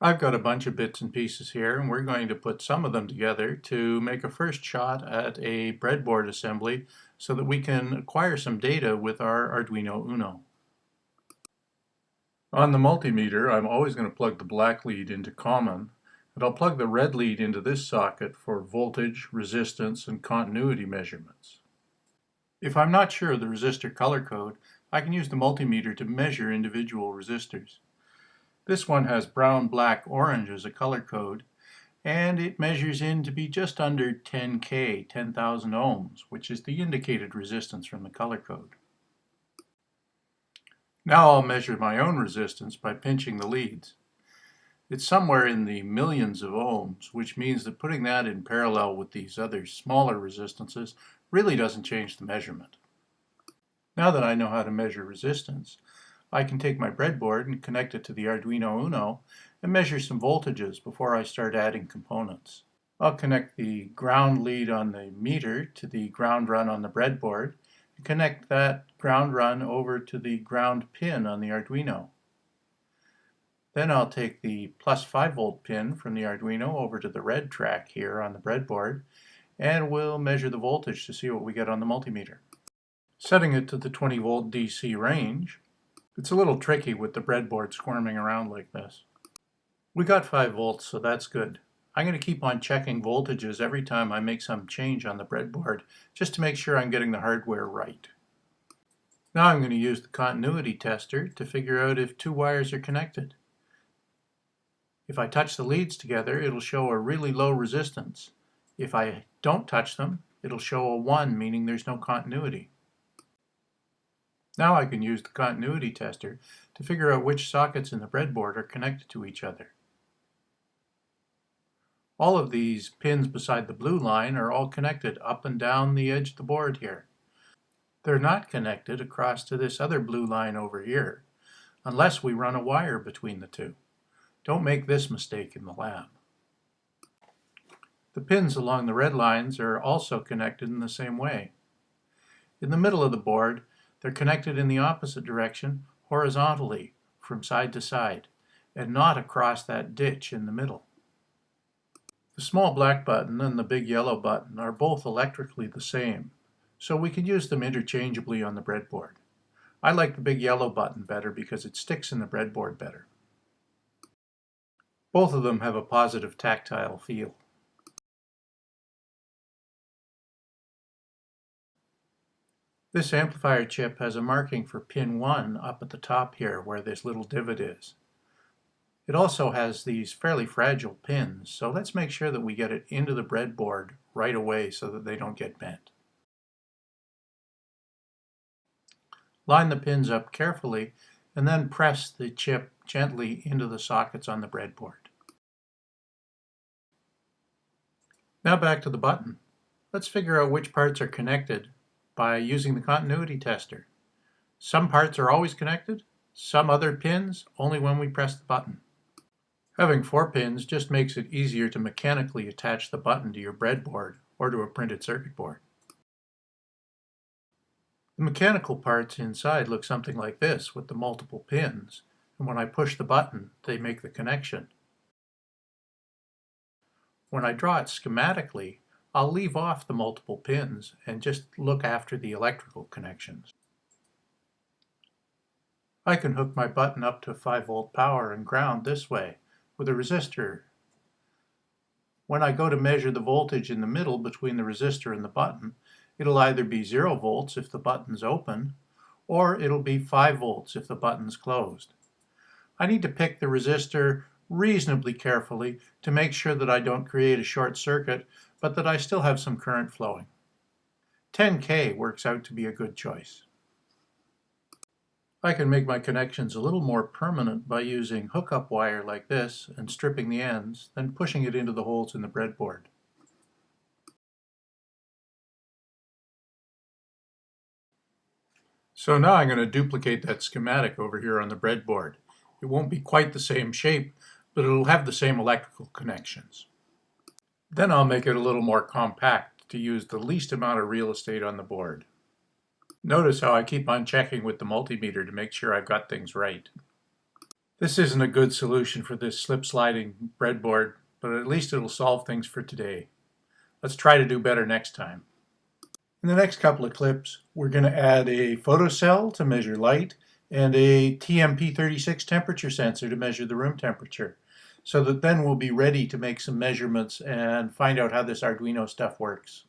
I've got a bunch of bits and pieces here and we're going to put some of them together to make a first shot at a breadboard assembly so that we can acquire some data with our Arduino Uno. On the multimeter I'm always going to plug the black lead into common and I'll plug the red lead into this socket for voltage, resistance, and continuity measurements. If I'm not sure of the resistor color code, I can use the multimeter to measure individual resistors. This one has brown, black, orange as a color code, and it measures in to be just under 10K, 10,000 ohms, which is the indicated resistance from the color code. Now I'll measure my own resistance by pinching the leads. It's somewhere in the millions of ohms, which means that putting that in parallel with these other smaller resistances really doesn't change the measurement. Now that I know how to measure resistance, I can take my breadboard and connect it to the Arduino Uno and measure some voltages before I start adding components. I'll connect the ground lead on the meter to the ground run on the breadboard and connect that ground run over to the ground pin on the Arduino. Then I'll take the plus 5 volt pin from the Arduino over to the red track here on the breadboard and we'll measure the voltage to see what we get on the multimeter. Setting it to the 20 volt DC range, it's a little tricky with the breadboard squirming around like this. We got 5 volts, so that's good. I'm going to keep on checking voltages every time I make some change on the breadboard, just to make sure I'm getting the hardware right. Now I'm going to use the continuity tester to figure out if two wires are connected. If I touch the leads together, it'll show a really low resistance. If I don't touch them, it'll show a 1, meaning there's no continuity. Now I can use the continuity tester to figure out which sockets in the breadboard are connected to each other. All of these pins beside the blue line are all connected up and down the edge of the board here. They're not connected across to this other blue line over here, unless we run a wire between the two. Don't make this mistake in the lab. The pins along the red lines are also connected in the same way. In the middle of the board, they're connected in the opposite direction, horizontally, from side to side, and not across that ditch in the middle. The small black button and the big yellow button are both electrically the same, so we can use them interchangeably on the breadboard. I like the big yellow button better because it sticks in the breadboard better. Both of them have a positive tactile feel. This amplifier chip has a marking for pin 1 up at the top here where this little divot is. It also has these fairly fragile pins, so let's make sure that we get it into the breadboard right away so that they don't get bent. Line the pins up carefully and then press the chip gently into the sockets on the breadboard. Now back to the button. Let's figure out which parts are connected by using the continuity tester. Some parts are always connected, some other pins only when we press the button. Having four pins just makes it easier to mechanically attach the button to your breadboard or to a printed circuit board. The mechanical parts inside look something like this with the multiple pins, and when I push the button, they make the connection. When I draw it schematically, I'll leave off the multiple pins and just look after the electrical connections. I can hook my button up to 5 volt power and ground this way with a resistor. When I go to measure the voltage in the middle between the resistor and the button, it'll either be 0 volts if the button's open, or it'll be 5 volts if the button's closed. I need to pick the resistor reasonably carefully to make sure that I don't create a short circuit but that I still have some current flowing. 10K works out to be a good choice. I can make my connections a little more permanent by using hookup wire like this and stripping the ends, then pushing it into the holes in the breadboard. So now I'm going to duplicate that schematic over here on the breadboard. It won't be quite the same shape, but it'll have the same electrical connections. Then I'll make it a little more compact to use the least amount of real estate on the board. Notice how I keep on checking with the multimeter to make sure I've got things right. This isn't a good solution for this slip sliding breadboard, but at least it'll solve things for today. Let's try to do better next time. In the next couple of clips, we're going to add a photocell to measure light and a TMP36 temperature sensor to measure the room temperature so that then we'll be ready to make some measurements and find out how this Arduino stuff works.